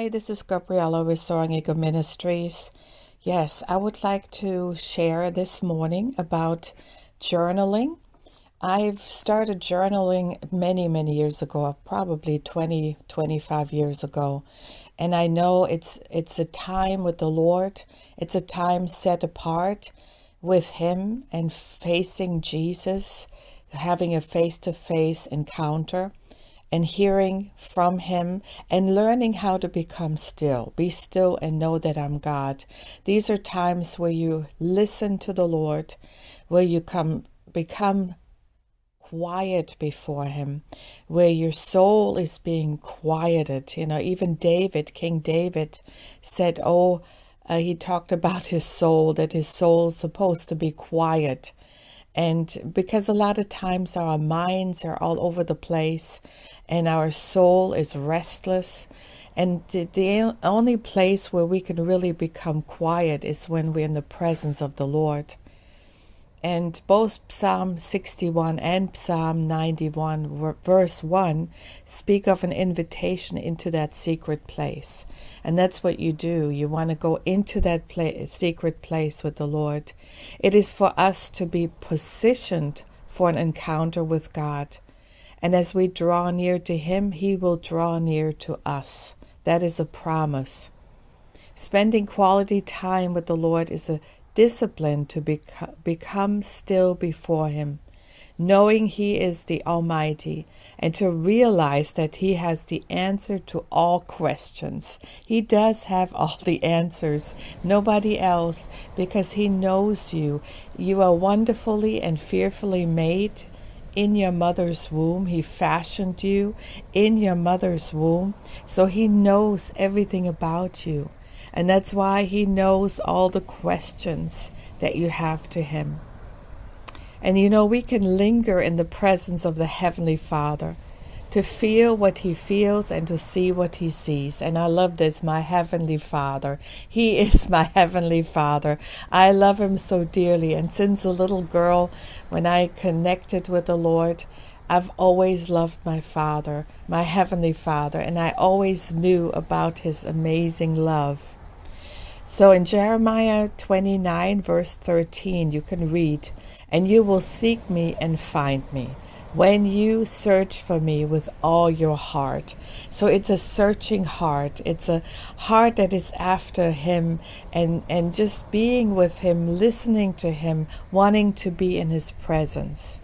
Hi, this is Gabriella with Soaring Eagle Ministries. Yes, I would like to share this morning about journaling. I've started journaling many, many years ago, probably 20, 25 years ago. And I know it's it's a time with the Lord. It's a time set apart with him and facing Jesus, having a face-to-face encounter and hearing from him and learning how to become still. Be still and know that I'm God. These are times where you listen to the Lord, where you come become quiet before him, where your soul is being quieted. You know, even David, King David said, Oh, uh, he talked about his soul, that his soul is supposed to be quiet. And because a lot of times our minds are all over the place and our soul is restless. And the, the only place where we can really become quiet is when we're in the presence of the Lord. And both Psalm 61 and Psalm 91, verse 1, speak of an invitation into that secret place. And that's what you do. You want to go into that secret place with the Lord. It is for us to be positioned for an encounter with God. And as we draw near to Him, He will draw near to us. That is a promise. Spending quality time with the Lord is a discipline to beco- become still before Him, knowing He is the Almighty, and to realize that He has the answer to all questions. He does have all the answers, nobody else, because He knows you. You are wonderfully and fearfully made in your mother's womb. He fashioned you in your mother's womb. So he knows everything about you. And that's why he knows all the questions that you have to him. And you know, we can linger in the presence of the Heavenly Father to feel what he feels and to see what he sees. And I love this, my Heavenly Father. He is my Heavenly Father. I love him so dearly. And since a little girl, when I connected with the Lord, I've always loved my Father, my Heavenly Father, and I always knew about his amazing love. So in Jeremiah 29, verse 13, you can read, And you will seek me and find me when you search for me with all your heart. So it's a searching heart. It's a heart that is after him and, and just being with him, listening to him, wanting to be in his presence.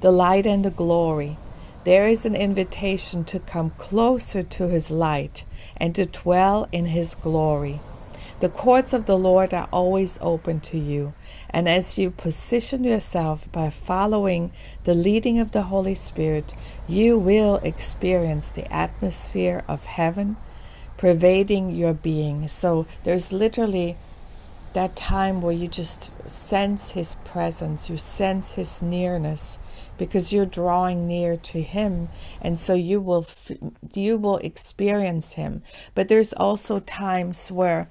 The light and the glory. There is an invitation to come closer to his light and to dwell in his glory. The courts of the Lord are always open to you. And as you position yourself by following the leading of the Holy Spirit, you will experience the atmosphere of heaven pervading your being. So there's literally that time where you just sense His presence, you sense His nearness because you're drawing near to him and so you will you will experience him but there's also times where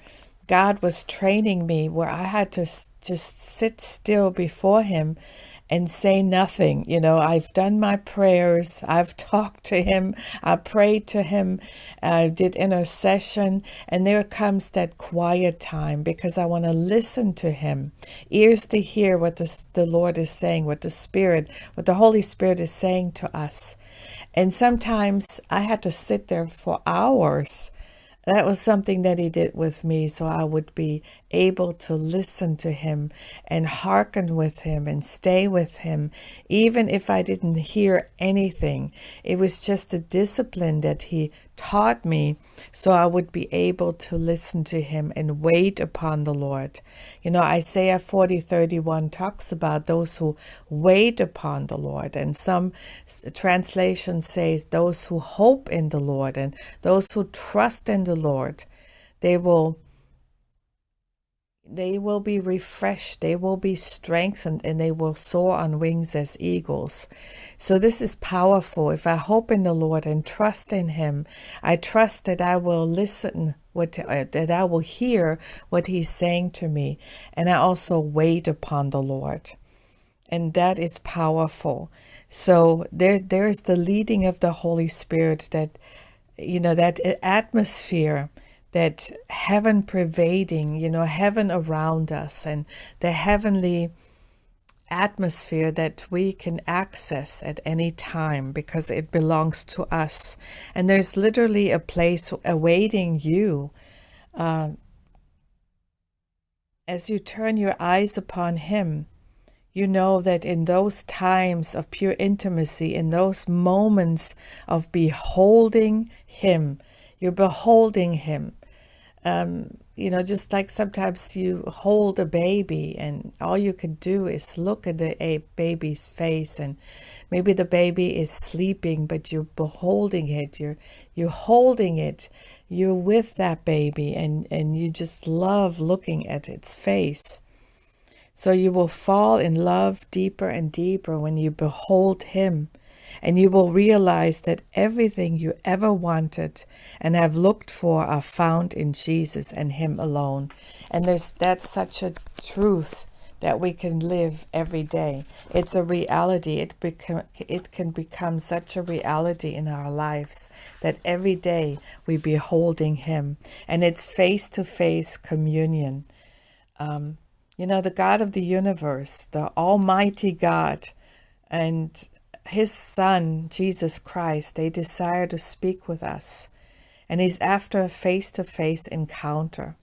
God was training me where I had to just sit still before Him and say nothing. You know, I've done my prayers, I've talked to Him, I prayed to Him, I did intercession, and there comes that quiet time because I want to listen to Him, ears to hear what the, the Lord is saying, what the Spirit, what the Holy Spirit is saying to us. And sometimes I had to sit there for hours that was something that he did with me so I would be able to listen to him and hearken with him and stay with him, even if I didn't hear anything. It was just a discipline that he taught me so I would be able to listen to him and wait upon the Lord. You know, Isaiah 40 31 talks about those who wait upon the Lord, and some translations say those who hope in the Lord and those who trust in the Lord. They will they will be refreshed, they will be strengthened, and they will soar on wings as eagles. So, this is powerful. If I hope in the Lord and trust in Him, I trust that I will listen, what, uh, that I will hear what He's saying to me, and I also wait upon the Lord. And that is powerful. So, there, there is the leading of the Holy Spirit that you know, that atmosphere, that heaven pervading, you know, heaven around us and the heavenly atmosphere that we can access at any time because it belongs to us. And there's literally a place awaiting you. Uh, as you turn your eyes upon Him, you know that in those times of pure intimacy, in those moments of beholding Him, you're beholding Him. Um, you know, just like sometimes you hold a baby and all you can do is look at the a baby's face and maybe the baby is sleeping, but you're beholding it, you're, you're holding it, you're with that baby and, and you just love looking at its face. So you will fall in love deeper and deeper when you behold him and you will realize that everything you ever wanted and have looked for are found in Jesus and him alone. And there's that's such a truth that we can live every day. It's a reality. It become it can become such a reality in our lives that every day we beholding him and it's face-to-face communion. Um, you know, the God of the universe, the Almighty God, and his son, Jesus Christ, they desire to speak with us. And he's after a face-to-face encounter.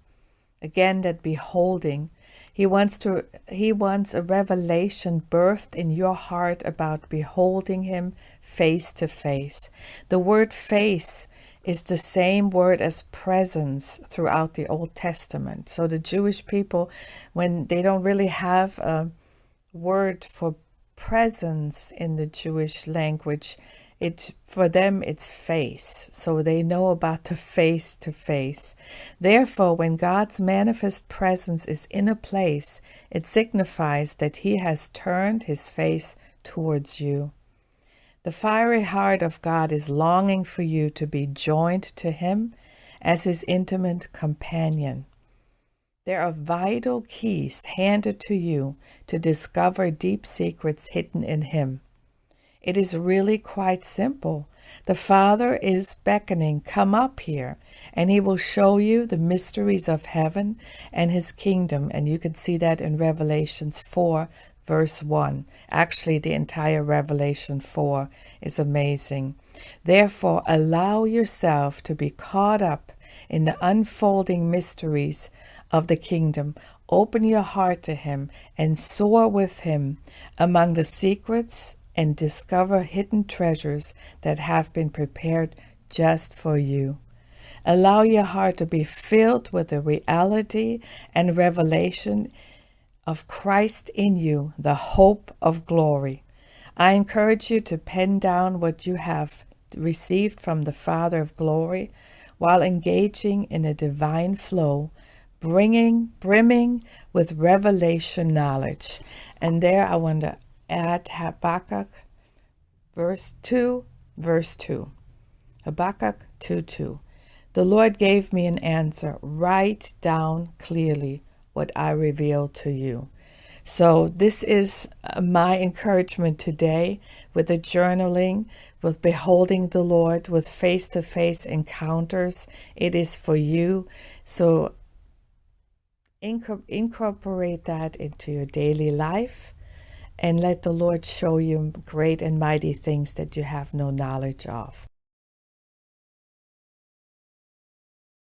Again, that beholding. He wants to he wants a revelation birthed in your heart about beholding him face to face. The word face is the same word as presence throughout the Old Testament. So the Jewish people, when they don't really have a word for presence in the Jewish language, it for them it's face. So they know about the face to face. Therefore, when God's manifest presence is in a place, it signifies that he has turned his face towards you. The fiery heart of God is longing for you to be joined to him as his intimate companion. There are vital keys handed to you to discover deep secrets hidden in Him. It is really quite simple. The Father is beckoning, come up here, and He will show you the mysteries of heaven and His kingdom. And you can see that in Revelations 4, verse 1. Actually, the entire Revelation 4 is amazing. Therefore, allow yourself to be caught up in the unfolding mysteries of the kingdom. Open your heart to him and soar with him among the secrets and discover hidden treasures that have been prepared just for you. Allow your heart to be filled with the reality and revelation of Christ in you, the hope of glory. I encourage you to pen down what you have received from the Father of glory while engaging in a divine flow bringing, brimming with revelation knowledge. And there I want to add Habakkuk verse 2, verse 2. Habakkuk 2, 2. The Lord gave me an answer. Write down clearly what I reveal to you. So this is uh, my encouragement today with the journaling, with beholding the Lord, with face-to-face -face encounters. It is for you. So incorporate that into your daily life and let the Lord show you great and mighty things that you have no knowledge of.